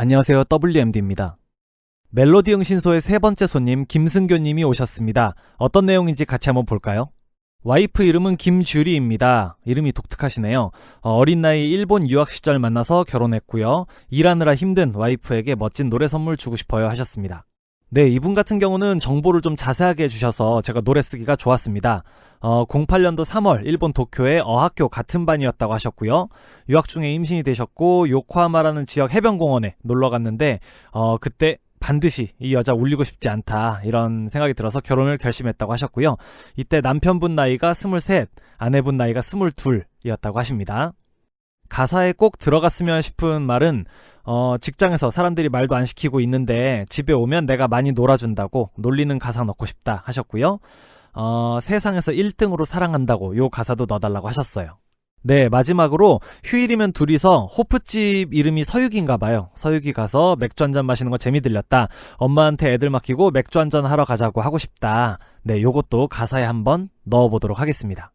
안녕하세요. WMD입니다. 멜로디 응신소의 세 번째 손님 김승교님이 오셨습니다. 어떤 내용인지 같이 한번 볼까요? 와이프 이름은 김주리입니다. 이름이 독특하시네요. 어, 어린 나이 일본 유학 시절 만나서 결혼했고요. 일하느라 힘든 와이프에게 멋진 노래 선물 주고 싶어요 하셨습니다. 네, 이분 같은 경우는 정보를 좀 자세하게 해주셔서 제가 노래 쓰기가 좋았습니다. 어, 08년도 3월 일본 도쿄의 어학교 같은 반이었다고 하셨고요. 유학 중에 임신이 되셨고 요코하마라는 지역 해변공원에 놀러 갔는데 어, 그때 반드시 이 여자 울리고 싶지 않다 이런 생각이 들어서 결혼을 결심했다고 하셨고요. 이때 남편분 나이가 23, 아내분 나이가 22이었다고 하십니다. 가사에 꼭 들어갔으면 싶은 말은 어, 직장에서 사람들이 말도 안 시키고 있는데 집에 오면 내가 많이 놀아준다고 놀리는 가사 넣고 싶다 하셨고요. 어, 세상에서 1등으로 사랑한다고 요 가사도 넣어달라고 하셨어요. 네, 마지막으로 휴일이면 둘이서 호프집 이름이 서유기인가 봐요. 서유기 가서 맥주 한 잔 마시는 거 재미 들렸다. 엄마한테 애들 맡기고 맥주 한 잔 하러 가자고 하고 싶다. 네, 요것도 가사에 한번 넣어보도록 하겠습니다.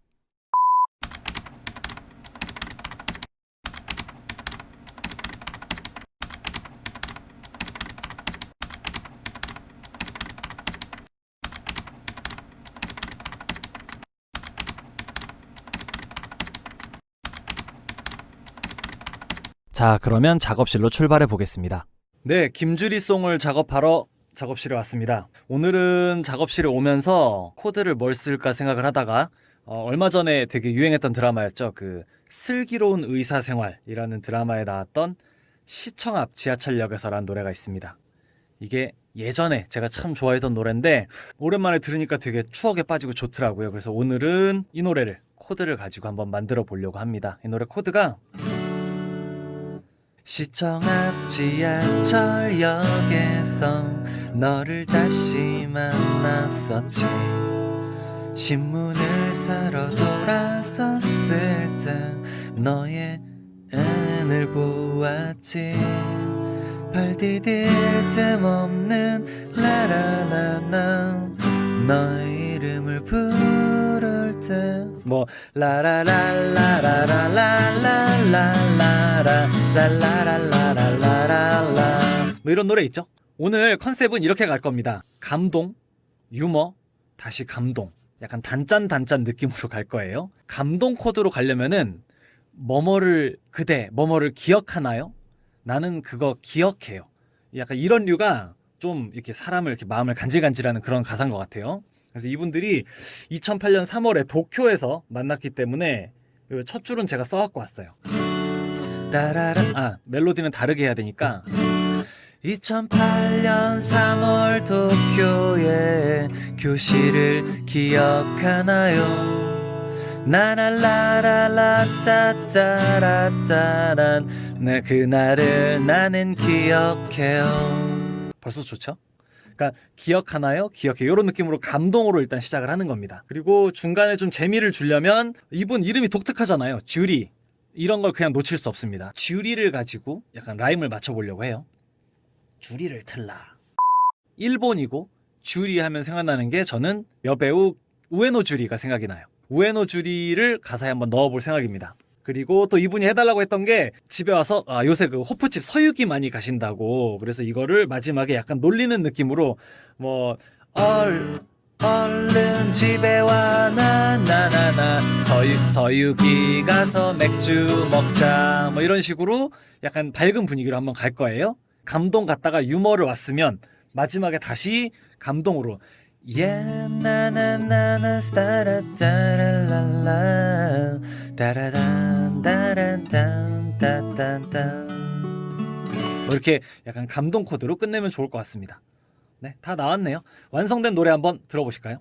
자, 그러면 작업실로 출발해 보겠습니다. 네, 김주리송을 작업하러 작업실에 왔습니다. 오늘은 작업실에 오면서 코드를 뭘 쓸까 생각을 하다가 어, 얼마 전에 되게 유행했던 드라마였죠. 그 슬기로운 의사생활이라는 드라마에 나왔던 시청 앞 지하철역에서라는 노래가 있습니다. 이게 예전에 제가 참 좋아했던 노래인데 오랜만에 들으니까 되게 추억에 빠지고 좋더라고요. 그래서 오늘은 이 노래를 코드를 가지고 한번 만들어 보려고 합니다. 이 노래 코드가 시청 앞 지하철역에서 너를 다시 만났었지. 신문을 사러 돌아섰을 때 너의 애을 보았지. 발 디딜 틈 없는 라라라라 너의 이름을 부 를때뭐 라라라라라라라라라라 랄라랄라랄라랄라 뭐 이런 노래 있죠? 오늘 컨셉은 이렇게 갈 겁니다. 감동, 유머, 다시 감동. 약간 단짠 단짠 느낌으로 갈 거예요. 감동 코드로 가려면은 뭐뭐를 그대 뭐뭐를 기억하나요? 나는 그거 기억해요. 약간 이런 류가 좀 이렇게 사람을 이렇게 마음을 간질간질하는 그런 가사인 것 같아요. 그래서 이분들이 2008년 3월에 도쿄에서 만났기 때문에 첫 줄은 제가 써갖고 왔어요. 따라라 아 멜로디는 다르게 해야 되니까 2008년 3월 도쿄의 교실을 기억하나요? 나랄라라라 따따라따란 네 그날을 나는 기억해요 벌써 좋죠? 그러니까 기억하나요? 기억해. 이런 느낌으로 감동으로 일단 시작을 하는 겁니다. 그리고 중간에 좀 재미를 주려면 이분 이름이 독특하잖아요. 주리. 이런 걸 그냥 놓칠 수 없습니다. 주리를 가지고 약간 라임을 맞춰보려고 해요. 주리를 틀라. 일본이고 주리 하면 생각나는 게 저는 여배우 우에노 주리가 생각이 나요. 우에노 주리를 가사에 한번 넣어볼 생각입니다 그리고 또 이분이 해달라고 했던 게 집에 와서 아, 요새 그 호프집 서유기 많이 가신다고. 그래서 이거를 마지막에 약간 놀리는 느낌으로 뭐 얼, 얼른 집에 와 나나나나. 서유, 서유기 가서 맥주 먹자. 뭐 이런 식으로 약간 밝은 분위기로 한번 갈 거예요. 감동 갔다가 유머를 왔으면 마지막에 다시 감동으로. 예나나나나 스타라따라랄라 따라단 따란딴 따딴딴 뭐 이렇게 약간 감동 코드로 끝내면 좋을 것 같습니다 네, 다 나왔네요 완성된 노래 한번 들어보실까요?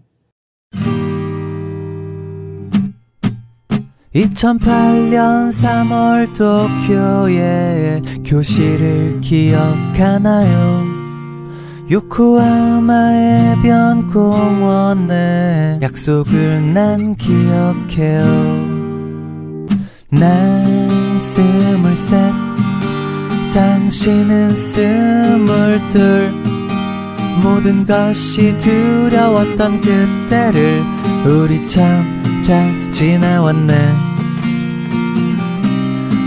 2008년 3월 도쿄의 교실을 기억하나요? 요코하마의 변공원에 약속을 난 기억해요 난 스물셋 당신은 스물둘. 모든 것이 두려웠던 그때를 우리 참 잘 지나왔네.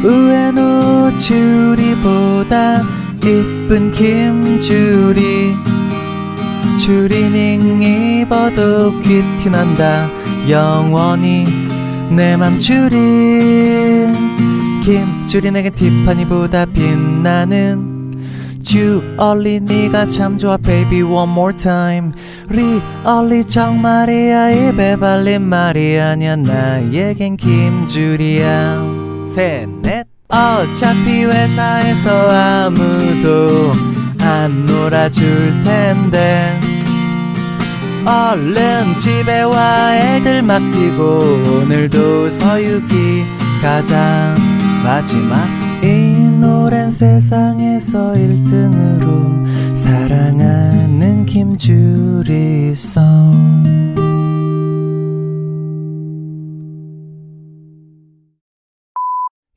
우에노 주리보다 이쁜 김주리. 추리닝 입어도 퀴티난다. 영원히 내맘 김주리 내게 티파니보다 빛나는 주얼리 네가 참 좋아 baby one more time. 리얼리 정말이야 입에 발린 말이 아니야 나에겐 김주리야. 셋넷. 어차피 회사에서 아무도 안 놀아줄 텐데 얼른 집에 와 애들 맡기고 오늘도 서유기 가자 마지막 이 노랜 세상에서 1등으로 사랑하는 김주리송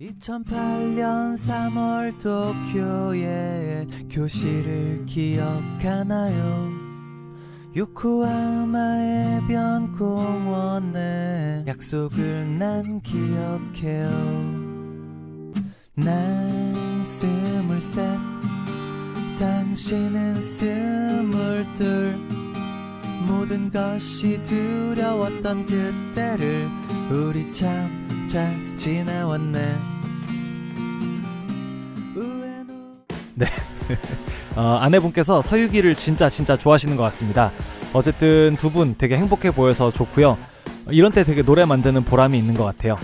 2008년 3월 도쿄의 교실을 기억하나요? 요코하마의 변공원에 약속을 난 기억해요. 난 스물셋 당신은 스물둘. 모든 것이 두려웠던 그때를 우리 참 잘 지나왔네. 우에노 어, 아내분께서 서유기를 진짜 진짜 좋아하시는 것 같습니다. 어쨌든 두 분 되게 행복해 보여서 좋고요. 이런 때 되게 노래 만드는 보람이 있는 것 같아요.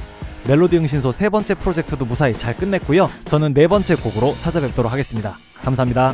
멜로디 응신소 세 번째 프로젝트도 무사히 잘 끝냈고요. 저는 네 번째 곡으로 찾아뵙도록 하겠습니다. 감사합니다.